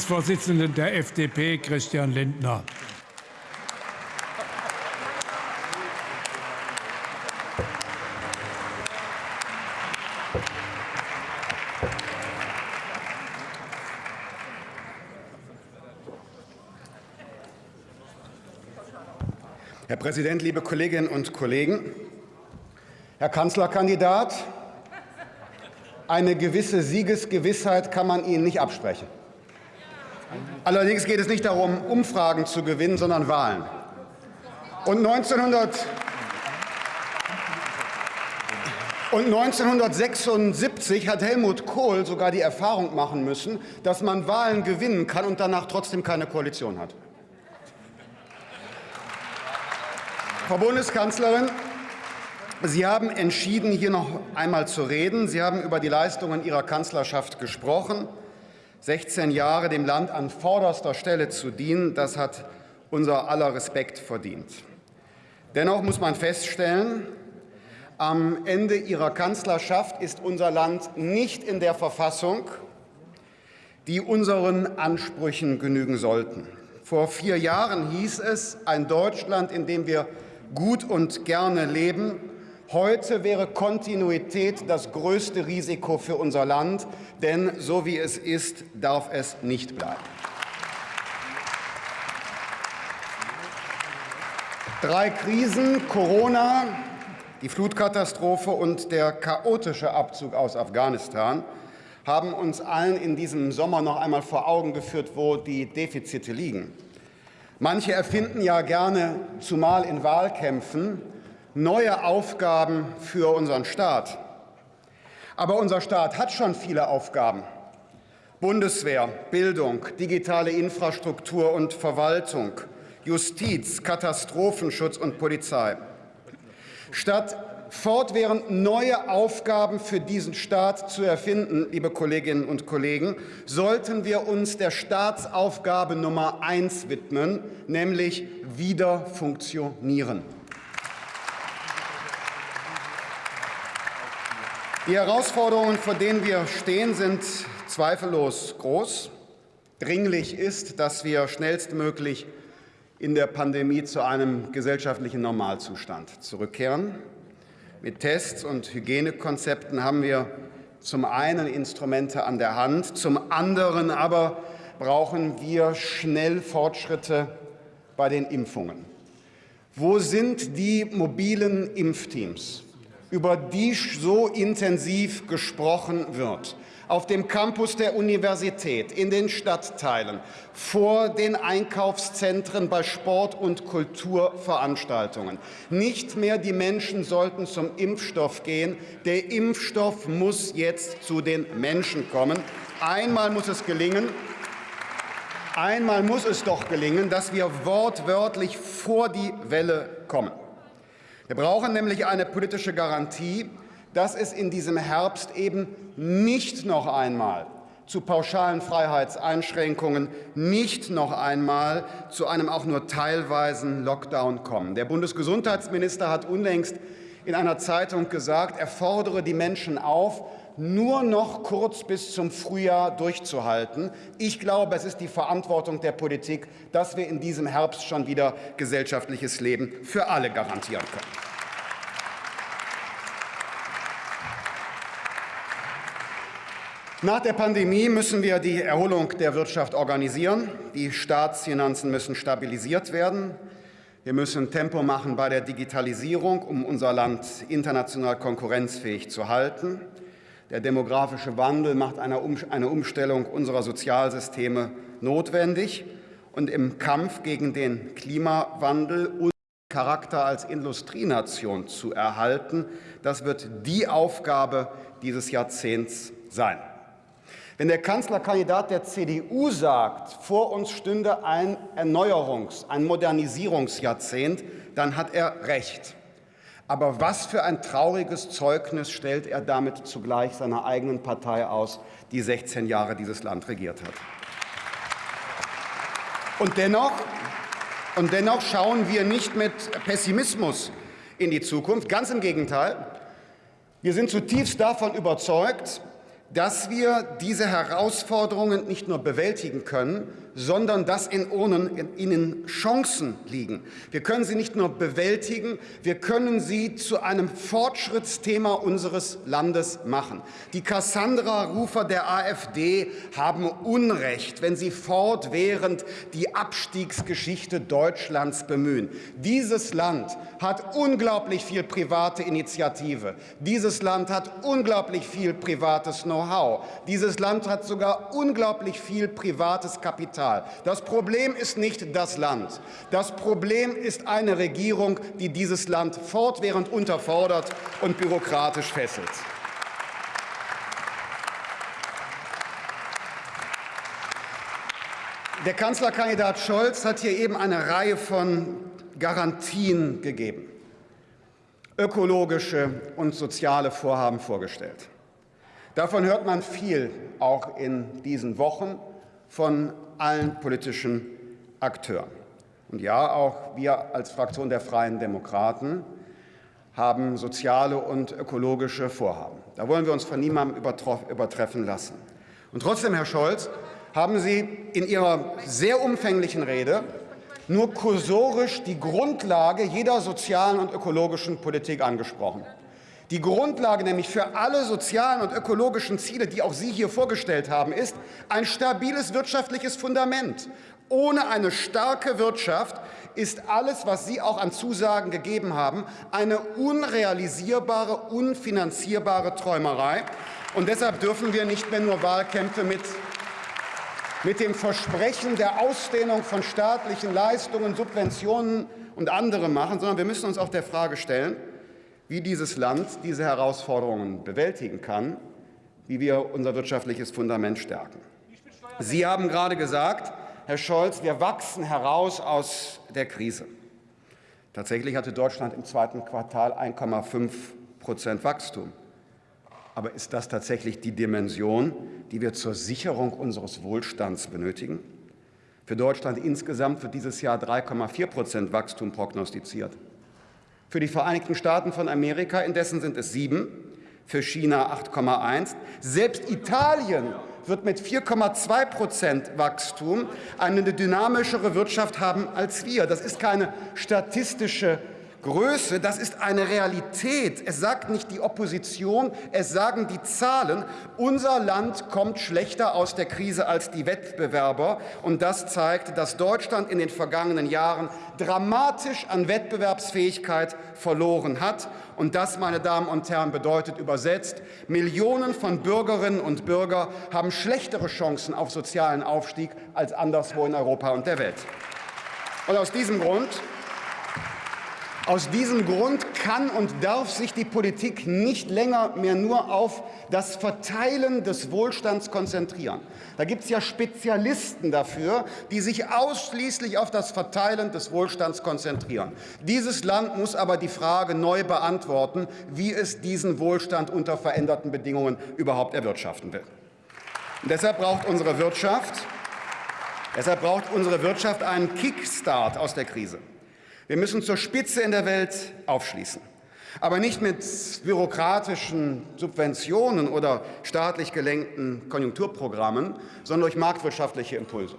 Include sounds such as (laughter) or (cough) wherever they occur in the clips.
Vorsitzenden der FDP, Christian Lindner. Herr Präsident, liebe Kolleginnen und Kollegen! Herr Kanzlerkandidat, eine gewisse Siegesgewissheit kann man Ihnen nicht absprechen. Allerdings geht es nicht darum, Umfragen zu gewinnen, sondern Wahlen. Und 1900 und 1976 hat Helmut Kohl sogar die Erfahrung machen müssen, dass man Wahlen gewinnen kann und danach trotzdem keine Koalition hat. Frau Bundeskanzlerin, Sie haben entschieden, hier noch einmal zu reden. Sie haben über die Leistungen Ihrer Kanzlerschaft gesprochen. 16 Jahre dem Land an vorderster Stelle zu dienen, das hat unser aller Respekt verdient. Dennoch muss man feststellen, am Ende Ihrer Kanzlerschaft ist unser Land nicht in der Verfassung, die unseren Ansprüchen genügen sollten. Vor vier Jahren hieß es, ein Deutschland, in dem wir gut und gerne leben, Heute wäre Kontinuität das größte Risiko für unser Land, denn so wie es ist, darf es nicht bleiben. Drei Krisen, Corona, die Flutkatastrophe und der chaotische Abzug aus Afghanistan, haben uns allen in diesem Sommer noch einmal vor Augen geführt, wo die Defizite liegen. Manche erfinden ja gerne, zumal in Wahlkämpfen, neue Aufgaben für unseren Staat. Aber unser Staat hat schon viele Aufgaben. Bundeswehr, Bildung, digitale Infrastruktur und Verwaltung, Justiz, Katastrophenschutz und Polizei. Statt fortwährend neue Aufgaben für diesen Staat zu erfinden, liebe Kolleginnen und Kollegen, sollten wir uns der Staatsaufgabe Nummer eins widmen, nämlich wieder funktionieren. Die Herausforderungen, vor denen wir stehen, sind zweifellos groß. Dringlich ist, dass wir schnellstmöglich in der Pandemie zu einem gesellschaftlichen Normalzustand zurückkehren. Mit Tests und Hygienekonzepten haben wir zum einen Instrumente an der Hand, zum anderen aber brauchen wir schnell Fortschritte bei den Impfungen. Wo sind die mobilen Impfteams? Über die so intensiv gesprochen wird. Auf dem Campus der Universität, in den Stadtteilen, vor den Einkaufszentren, bei Sport- und Kulturveranstaltungen. Nicht mehr die Menschen sollten zum Impfstoff gehen. Der Impfstoff muss jetzt zu den Menschen kommen. Einmal muss es gelingen, einmal muss es doch gelingen, dass wir wortwörtlich vor die Welle kommen. Wir brauchen nämlich eine politische Garantie, dass es in diesem Herbst eben nicht noch einmal zu pauschalen Freiheitseinschränkungen, nicht noch einmal zu einem auch nur teilweisen Lockdown kommen. Der Bundesgesundheitsminister hat unlängst in einer Zeitung gesagt, er fordere die Menschen auf, nur noch kurz bis zum Frühjahr durchzuhalten. Ich glaube, es ist die Verantwortung der Politik, dass wir in diesem Herbst schon wieder gesellschaftliches Leben für alle garantieren können. Nach der Pandemie müssen wir die Erholung der Wirtschaft organisieren. Die Staatsfinanzen müssen stabilisiert werden. Wir müssen Tempo machen bei der Digitalisierung, um unser Land international konkurrenzfähig zu halten. Der demografische Wandel macht eine Umstellung unserer Sozialsysteme notwendig. Und im Kampf gegen den Klimawandel unseren Charakter als Industrienation zu erhalten, das wird die Aufgabe dieses Jahrzehnts sein. Wenn der Kanzlerkandidat der CDU sagt, vor uns stünde ein Erneuerungs-, ein Modernisierungsjahrzehnt, dann hat er recht. Aber was für ein trauriges Zeugnis stellt er damit zugleich seiner eigenen Partei aus, die 16 Jahre dieses Land regiert hat. Und dennoch, und dennoch schauen wir nicht mit Pessimismus in die Zukunft. Ganz im Gegenteil. Wir sind zutiefst davon überzeugt, dass wir diese Herausforderungen nicht nur bewältigen können, sondern dass in ihnen Chancen liegen. Wir können sie nicht nur bewältigen, wir können sie zu einem Fortschrittsthema unseres Landes machen. Die Cassandra-Rufer der AfD haben Unrecht, wenn sie fortwährend die Abstiegsgeschichte Deutschlands bemühen. Dieses Land hat unglaublich viel private Initiative. Dieses Land hat unglaublich viel privates Know-how. Dieses Land hat sogar unglaublich viel privates Kapital. Kapital. Das Problem ist nicht das Land. Das Problem ist eine Regierung, die dieses Land fortwährend unterfordert und bürokratisch fesselt. Der Kanzlerkandidat Scholz hat hier eben eine Reihe von Garantien gegeben, ökologische und soziale Vorhaben vorgestellt. Davon hört man viel, auch in diesen Wochen von allen politischen Akteuren. Und ja, auch wir als Fraktion der Freien Demokraten haben soziale und ökologische Vorhaben. Da wollen wir uns von niemandem übertreffen lassen. Und trotzdem, Herr Scholz, haben Sie in Ihrer sehr umfänglichen Rede nur kursorisch die Grundlage jeder sozialen und ökologischen Politik angesprochen. Die Grundlage nämlich für alle sozialen und ökologischen Ziele, die auch Sie hier vorgestellt haben, ist ein stabiles wirtschaftliches Fundament. Ohne eine starke Wirtschaft ist alles, was Sie auch an Zusagen gegeben haben, eine unrealisierbare, unfinanzierbare Träumerei. Und deshalb dürfen wir nicht mehr nur Wahlkämpfe mit mit dem Versprechen der Ausdehnung von staatlichen Leistungen, Subventionen und anderem machen, sondern wir müssen uns auch der Frage stellen, wie dieses Land diese Herausforderungen bewältigen kann, wie wir unser wirtschaftliches Fundament stärken. Sie haben gerade gesagt, Herr Scholz, wir wachsen heraus aus der Krise. Tatsächlich hatte Deutschland im zweiten Quartal 1,5 Prozent Wachstum. Aber ist das tatsächlich die Dimension, die wir zur Sicherung unseres Wohlstands benötigen? Für Deutschland insgesamt wird dieses Jahr 3,4 Prozent Wachstum prognostiziert. Für die Vereinigten Staaten von Amerika indessen sind es sieben, für China 8,1. Selbst Italien wird mit 4,2 Prozent Wachstum eine dynamischere Wirtschaft haben als wir. Das ist keine statistische Größe, das ist eine Realität. Es sagt nicht die Opposition, es sagen die Zahlen. Unser Land kommt schlechter aus der Krise als die Wettbewerber. Und das zeigt, dass Deutschland in den vergangenen Jahren dramatisch an Wettbewerbsfähigkeit verloren hat. Und das, meine Damen und Herren, bedeutet übersetzt, Millionen von Bürgerinnen und Bürgern haben schlechtere Chancen auf sozialen Aufstieg als anderswo in Europa und der Welt. Und aus diesem Grund aus diesem Grund kann und darf sich die Politik nicht länger mehr nur auf das Verteilen des Wohlstands konzentrieren. Da gibt es ja Spezialisten dafür, die sich ausschließlich auf das Verteilen des Wohlstands konzentrieren. Dieses Land muss aber die Frage neu beantworten, wie es diesen Wohlstand unter veränderten Bedingungen überhaupt erwirtschaften will. Und deshalb braucht unsere Wirtschaft Deshalb braucht unsere Wirtschaft einen Kickstart aus der Krise. Wir müssen zur Spitze in der Welt aufschließen. Aber nicht mit bürokratischen Subventionen oder staatlich gelenkten Konjunkturprogrammen, sondern durch marktwirtschaftliche Impulse.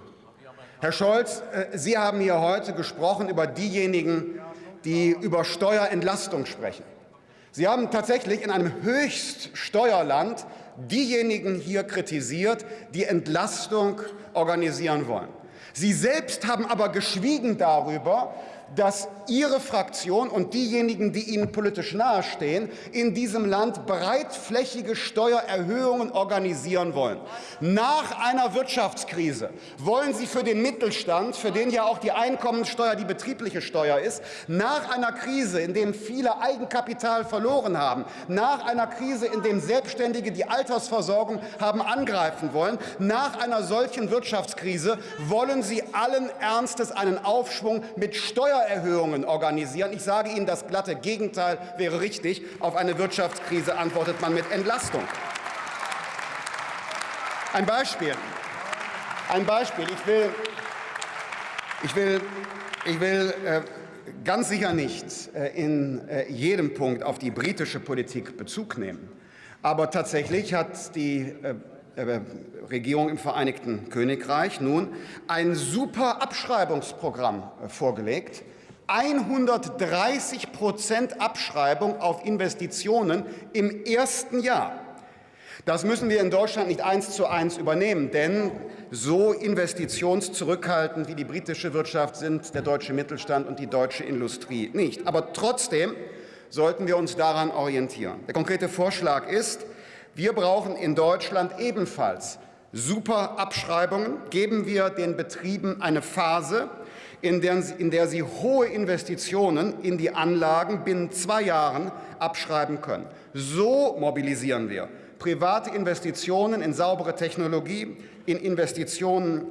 Herr Scholz, äh, Sie haben hier heute gesprochen über diejenigen, die über Steuerentlastung sprechen. Sie haben tatsächlich in einem Höchststeuerland diejenigen hier kritisiert, die Entlastung organisieren wollen. Sie selbst haben aber geschwiegen darüber, dass Ihre Fraktion und diejenigen, die Ihnen politisch nahestehen, in diesem Land breitflächige Steuererhöhungen organisieren wollen. Nach einer Wirtschaftskrise wollen Sie für den Mittelstand, für den ja auch die Einkommensteuer die betriebliche Steuer ist, nach einer Krise, in der viele Eigenkapital verloren haben, nach einer Krise, in der Selbstständige die Altersversorgung haben angreifen wollen, nach einer solchen Wirtschaftskrise wollen Sie allen Ernstes einen Aufschwung mit Steuererhöhungen Steuererhöhungen organisieren. Ich sage Ihnen, das glatte Gegenteil wäre richtig. Auf eine Wirtschaftskrise antwortet man mit Entlastung. Ein Beispiel. Ein Beispiel. Ich will, ich will, ich will äh, ganz sicher nicht äh, in äh, jedem Punkt auf die britische Politik Bezug nehmen. Aber tatsächlich hat die äh, Regierung im Vereinigten Königreich nun ein super Abschreibungsprogramm äh, vorgelegt. 130 Prozent Abschreibung auf Investitionen im ersten Jahr. Das müssen wir in Deutschland nicht eins zu eins übernehmen, denn so investitionszurückhaltend wie die britische Wirtschaft sind der deutsche Mittelstand und die deutsche Industrie nicht. Aber trotzdem sollten wir uns daran orientieren. Der konkrete Vorschlag ist, wir brauchen in Deutschland ebenfalls super Abschreibungen. Geben wir den Betrieben eine Phase, in der, in der sie hohe Investitionen in die Anlagen binnen zwei Jahren abschreiben können. So mobilisieren wir private Investitionen in saubere Technologie, in Investitionen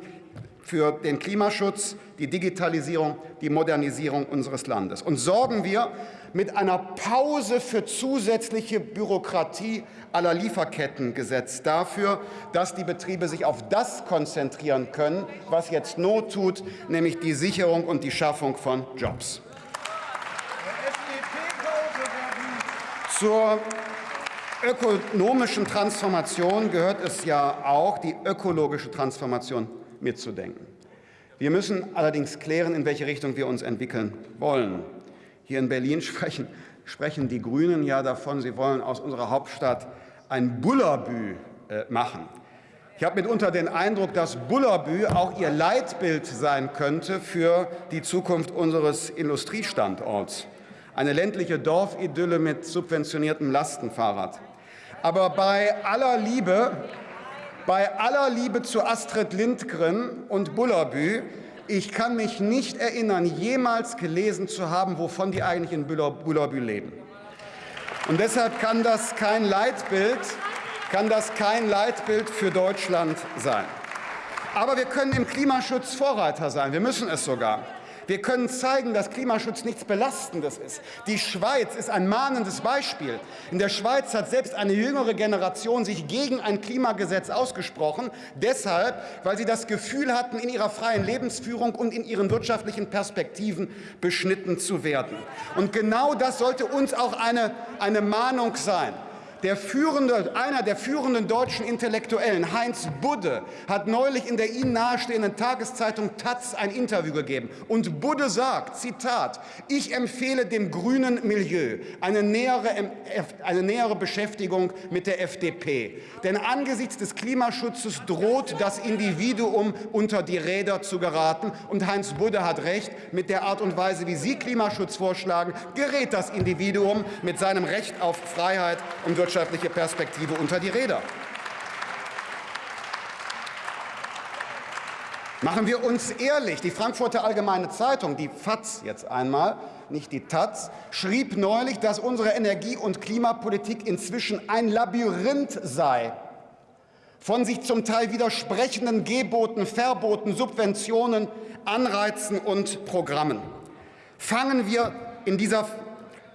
für den Klimaschutz, die Digitalisierung, die Modernisierung unseres Landes. Und sorgen wir mit einer Pause für zusätzliche Bürokratie aller Lieferkettengesetz dafür, dass die Betriebe sich auf das konzentrieren können, was jetzt Not tut, nämlich die Sicherung und die Schaffung von Jobs. Zur ökonomischen Transformation gehört es ja auch, die ökologische Transformation mitzudenken. Wir müssen allerdings klären, in welche Richtung wir uns entwickeln wollen. Hier in Berlin (laughs) sprechen, sprechen die Grünen ja davon, sie wollen aus unserer Hauptstadt ein Bullabü äh, machen. Ich habe mitunter den Eindruck, dass Bullabü auch ihr Leitbild sein könnte für die Zukunft unseres Industriestandorts. Eine ländliche Dorfidylle mit subventioniertem Lastenfahrrad. Aber bei aller Liebe, bei aller Liebe zu Astrid Lindgren und Bullabü, ich kann mich nicht erinnern, jemals gelesen zu haben, wovon die eigentlich in Bullabü leben. Und deshalb kann das kein Leitbild, kann das kein Leitbild für Deutschland sein. Aber wir können im Klimaschutz Vorreiter sein. Wir müssen es sogar. Wir können zeigen, dass Klimaschutz nichts Belastendes ist. Die Schweiz ist ein mahnendes Beispiel. In der Schweiz hat selbst eine jüngere Generation sich gegen ein Klimagesetz ausgesprochen, deshalb, weil sie das Gefühl hatten, in ihrer freien Lebensführung und in ihren wirtschaftlichen Perspektiven beschnitten zu werden. Und genau das sollte uns auch eine, eine Mahnung sein. Der führende, einer der führenden deutschen Intellektuellen, Heinz Budde, hat neulich in der Ihnen nahestehenden Tageszeitung Taz ein Interview gegeben. Und Budde sagt, Zitat, ich empfehle dem grünen Milieu eine nähere, eine nähere Beschäftigung mit der FDP. Denn angesichts des Klimaschutzes droht das Individuum unter die Räder zu geraten. Und Heinz Budde hat recht, mit der Art und Weise, wie Sie Klimaschutz vorschlagen, gerät das Individuum mit seinem Recht auf Freiheit und Wirtschaft wirtschaftliche Perspektive unter die Räder. Machen wir uns ehrlich, die Frankfurter Allgemeine Zeitung, die FAZ jetzt einmal, nicht die Taz, schrieb neulich, dass unsere Energie- und Klimapolitik inzwischen ein Labyrinth sei von sich zum Teil widersprechenden Geboten, Verboten, Subventionen, Anreizen und Programmen. Fangen wir in dieser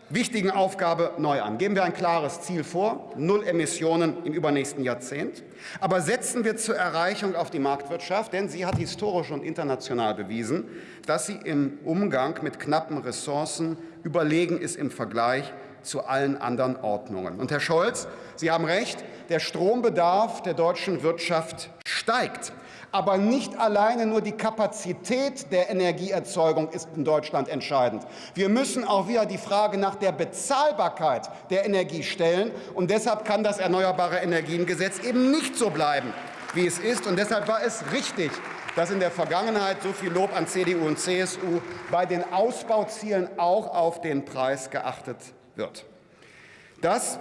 wichtigen Aufgabe neu an. Geben wir ein klares Ziel vor, null Emissionen im übernächsten Jahrzehnt. Aber setzen wir zur Erreichung auf die Marktwirtschaft, denn sie hat historisch und international bewiesen, dass sie im Umgang mit knappen Ressourcen überlegen ist im Vergleich zu allen anderen Ordnungen. Und Herr Scholz, Sie haben recht, der Strombedarf der deutschen Wirtschaft steigt. Aber nicht alleine nur die Kapazität der Energieerzeugung ist in Deutschland entscheidend. Wir müssen auch wieder die Frage nach der Bezahlbarkeit der Energie stellen. Und deshalb kann das Erneuerbare Energiengesetz eben nicht so bleiben, wie es ist. Und deshalb war es richtig, dass in der Vergangenheit so viel Lob an CDU und CSU bei den Ausbauzielen auch auf den Preis geachtet wird. Dass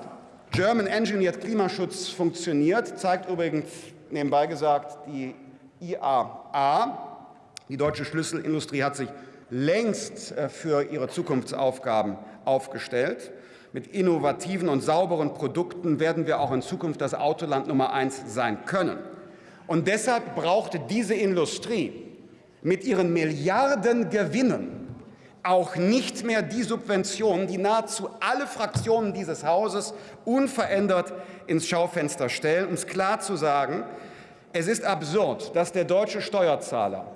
German Engineered Klimaschutz funktioniert, zeigt übrigens nebenbei gesagt die IAA. Die deutsche Schlüsselindustrie hat sich längst äh, für ihre Zukunftsaufgaben aufgestellt. Mit innovativen und sauberen Produkten werden wir auch in Zukunft das Autoland Nummer eins sein können. Und deshalb brauchte diese Industrie mit ihren Milliarden Gewinnen auch nicht mehr die Subventionen, die nahezu alle Fraktionen dieses Hauses unverändert ins Schaufenster stellen. Um es klar zu sagen, es ist absurd, dass der deutsche Steuerzahler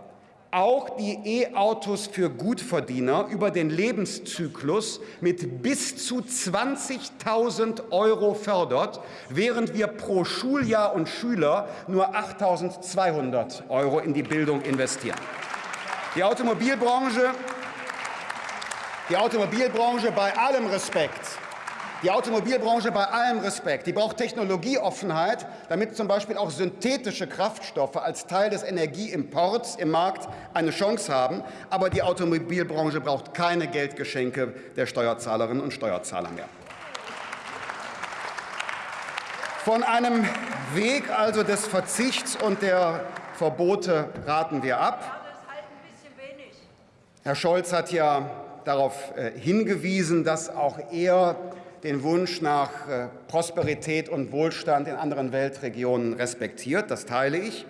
auch die E-Autos für Gutverdiener über den Lebenszyklus mit bis zu 20.000 Euro fördert, während wir pro Schuljahr und Schüler nur 8.200 Euro in die Bildung investieren. Die Automobilbranche, die Automobilbranche bei allem Respekt die Automobilbranche bei allem Respekt, die braucht Technologieoffenheit, damit zum Beispiel auch synthetische Kraftstoffe als Teil des Energieimports im Markt eine Chance haben. Aber die Automobilbranche braucht keine Geldgeschenke der Steuerzahlerinnen und Steuerzahler mehr. Von einem Weg also des Verzichts und der Verbote raten wir ab. Herr Scholz hat ja darauf äh, hingewiesen, dass auch er den Wunsch nach äh, Prosperität und Wohlstand in anderen Weltregionen respektiert. Das teile ich.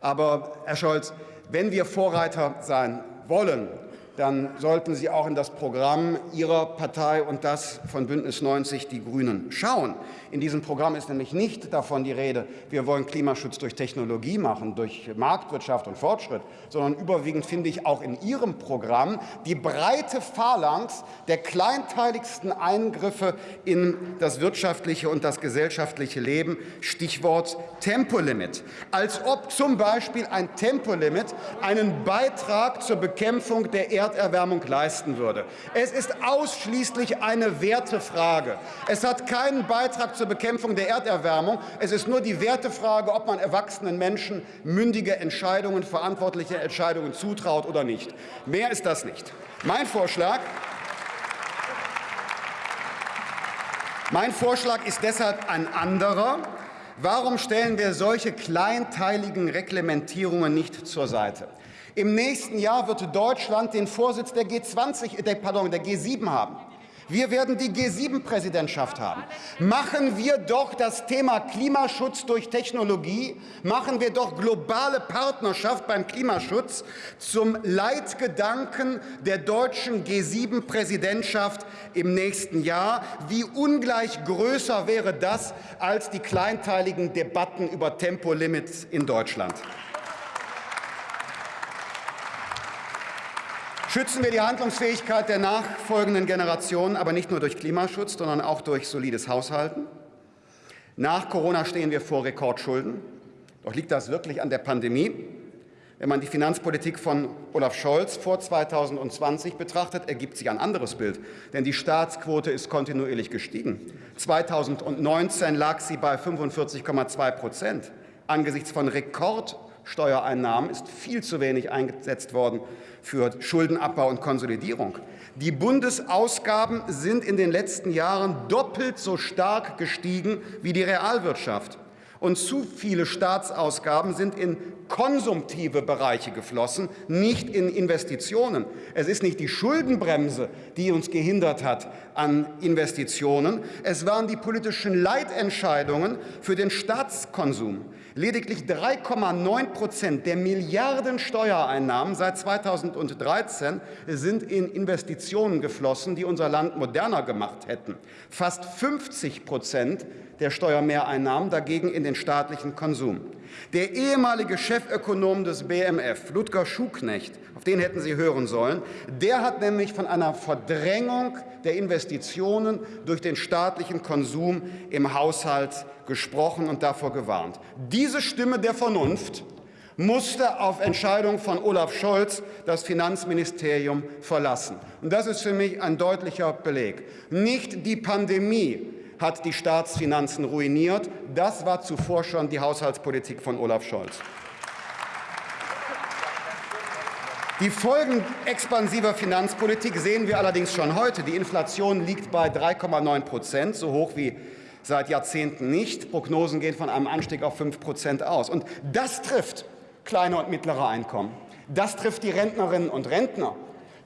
Aber, Herr Scholz, wenn wir Vorreiter sein wollen, dann sollten Sie auch in das Programm Ihrer Partei und das von Bündnis 90 Die Grünen schauen. In diesem Programm ist nämlich nicht davon die Rede, wir wollen Klimaschutz durch Technologie machen, durch Marktwirtschaft und Fortschritt, sondern überwiegend finde ich auch in Ihrem Programm die breite Phalanx der kleinteiligsten Eingriffe in das wirtschaftliche und das gesellschaftliche Leben, Stichwort Tempolimit. Als ob zum Beispiel ein Tempolimit einen Beitrag zur Bekämpfung der Erderwärmung leisten würde. Es ist ausschließlich eine Wertefrage. Es hat keinen Beitrag zur Bekämpfung der Erderwärmung. Es ist nur die Wertefrage, ob man erwachsenen Menschen mündige Entscheidungen, verantwortliche Entscheidungen zutraut oder nicht. Mehr ist das nicht. Mein Vorschlag, mein Vorschlag ist deshalb ein anderer. Warum stellen wir solche kleinteiligen Reglementierungen nicht zur Seite? Im nächsten Jahr wird Deutschland den Vorsitz der G20, der, pardon, der G7 haben. Wir werden die G7-Präsidentschaft haben. Machen wir doch das Thema Klimaschutz durch Technologie, machen wir doch globale Partnerschaft beim Klimaschutz zum Leitgedanken der deutschen G7-Präsidentschaft im nächsten Jahr. Wie ungleich größer wäre das als die kleinteiligen Debatten über Tempolimits in Deutschland. Schützen wir die Handlungsfähigkeit der nachfolgenden Generationen, aber nicht nur durch Klimaschutz, sondern auch durch solides Haushalten. Nach Corona stehen wir vor Rekordschulden. Doch liegt das wirklich an der Pandemie? Wenn man die Finanzpolitik von Olaf Scholz vor 2020 betrachtet, ergibt sich ein anderes Bild. Denn die Staatsquote ist kontinuierlich gestiegen. 2019 lag sie bei 45,2 Prozent. Angesichts von Rekordsteuereinnahmen ist viel zu wenig eingesetzt worden für Schuldenabbau und Konsolidierung. Die Bundesausgaben sind in den letzten Jahren doppelt so stark gestiegen wie die Realwirtschaft. Und zu viele Staatsausgaben sind in konsumtive Bereiche geflossen, nicht in Investitionen. Es ist nicht die Schuldenbremse, die uns gehindert hat an Investitionen. Es waren die politischen Leitentscheidungen für den Staatskonsum. Lediglich 3,9 Prozent der Milliarden Steuereinnahmen seit 2013 sind in Investitionen geflossen, die unser Land moderner gemacht hätten. Fast 50 Prozent der Steuermehreinnahmen dagegen in den staatlichen Konsum. Der ehemalige Chefökonom des BMF, Ludger Schuknecht, auf den hätten Sie hören sollen, der hat nämlich von einer Verdrängung der Investitionen durch den staatlichen Konsum im Haushalt gesprochen und davor gewarnt. Diese Stimme der Vernunft musste auf Entscheidung von Olaf Scholz das Finanzministerium verlassen. Und das ist für mich ein deutlicher Beleg. Nicht die Pandemie hat die Staatsfinanzen ruiniert. Das war zuvor schon die Haushaltspolitik von Olaf Scholz. Die Folgen expansiver Finanzpolitik sehen wir allerdings schon heute. Die Inflation liegt bei 3,9 Prozent, so hoch wie seit Jahrzehnten nicht. Prognosen gehen von einem Anstieg auf 5 Prozent aus. Und das trifft kleine und mittlere Einkommen. Das trifft die Rentnerinnen und Rentner.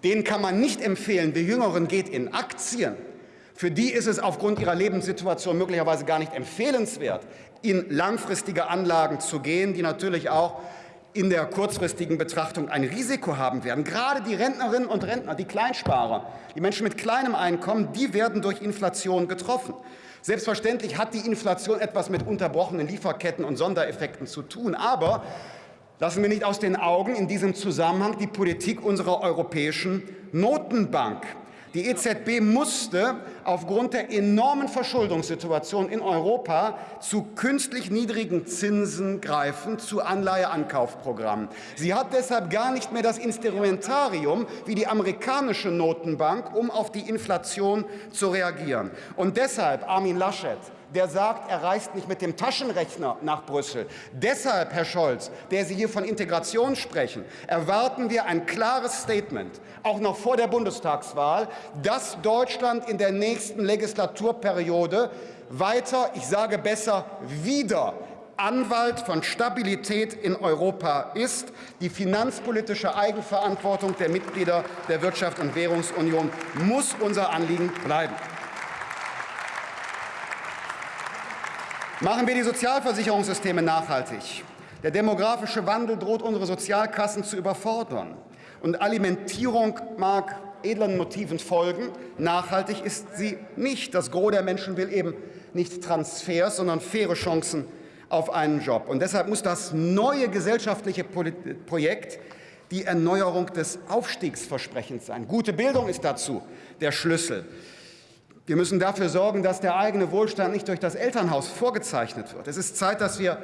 Denen kann man nicht empfehlen, wir Jüngeren geht in Aktien. Für die ist es aufgrund ihrer Lebenssituation möglicherweise gar nicht empfehlenswert, in langfristige Anlagen zu gehen, die natürlich auch in der kurzfristigen Betrachtung ein Risiko haben werden. Gerade die Rentnerinnen und Rentner, die Kleinsparer, die Menschen mit kleinem Einkommen, die werden durch Inflation getroffen. Selbstverständlich hat die Inflation etwas mit unterbrochenen Lieferketten und Sondereffekten zu tun, aber Lassen wir nicht aus den Augen in diesem Zusammenhang die Politik unserer Europäischen Notenbank. Die EZB musste aufgrund der enormen Verschuldungssituation in Europa zu künstlich niedrigen Zinsen greifen, zu Anleiheankaufprogrammen. Sie hat deshalb gar nicht mehr das Instrumentarium wie die amerikanische Notenbank, um auf die Inflation zu reagieren. Und deshalb, Armin Laschet, der sagt, er reist nicht mit dem Taschenrechner nach Brüssel. Deshalb, Herr Scholz, der Sie hier von Integration sprechen, erwarten wir ein klares Statement, auch noch vor der Bundestagswahl, dass Deutschland in der nächsten Legislaturperiode weiter, ich sage besser, wieder Anwalt von Stabilität in Europa ist. Die finanzpolitische Eigenverantwortung der Mitglieder der Wirtschafts- und Währungsunion muss unser Anliegen bleiben. Machen wir die Sozialversicherungssysteme nachhaltig. Der demografische Wandel droht unsere Sozialkassen zu überfordern. Und Alimentierung mag edlen Motiven folgen. Nachhaltig ist sie nicht. Das Gros der Menschen will eben nicht Transfers, sondern faire Chancen auf einen Job. Und deshalb muss das neue gesellschaftliche Projekt die Erneuerung des Aufstiegsversprechens sein. Gute Bildung ist dazu der Schlüssel. Wir müssen dafür sorgen, dass der eigene Wohlstand nicht durch das Elternhaus vorgezeichnet wird. Es ist Zeit, dass wir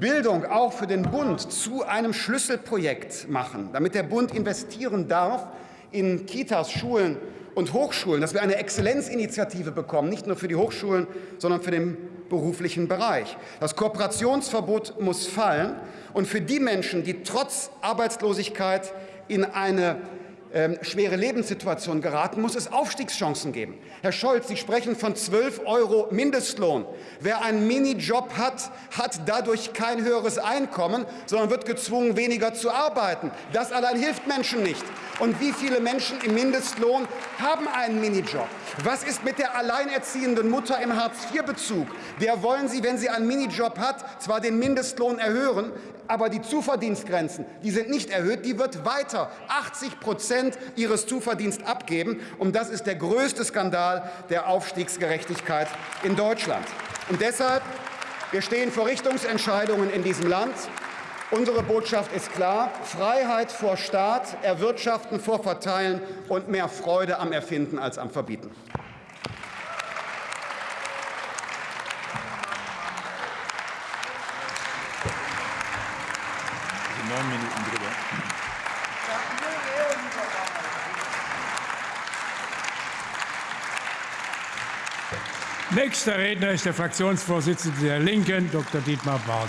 Bildung auch für den Bund zu einem Schlüsselprojekt machen, damit der Bund investieren darf in Kitas, Schulen und Hochschulen, dass wir eine Exzellenzinitiative bekommen, nicht nur für die Hochschulen, sondern für den beruflichen Bereich. Das Kooperationsverbot muss fallen und für die Menschen, die trotz Arbeitslosigkeit in eine ähm, schwere Lebenssituation geraten, muss es Aufstiegschancen geben. Herr Scholz, Sie sprechen von 12 Euro Mindestlohn. Wer einen Minijob hat, hat dadurch kein höheres Einkommen, sondern wird gezwungen, weniger zu arbeiten. Das allein hilft Menschen nicht. Und wie viele Menschen im Mindestlohn haben einen Minijob? Was ist mit der alleinerziehenden Mutter im Hartz-IV-Bezug? Der wollen Sie, wenn sie einen Minijob hat, zwar den Mindestlohn erhöhen, aber die Zuverdienstgrenzen, die sind nicht erhöht, die wird weiter 80 Prozent ihres Zuverdienstes abgeben. Und das ist der größte Skandal der Aufstiegsgerechtigkeit in Deutschland. Und deshalb, wir stehen vor Richtungsentscheidungen in diesem Land. Unsere Botschaft ist klar, Freiheit vor Staat, Erwirtschaften vor Verteilen und mehr Freude am Erfinden als am Verbieten. Nächster Redner ist der Fraktionsvorsitzende der Linken, Dr. Dietmar Bartsch.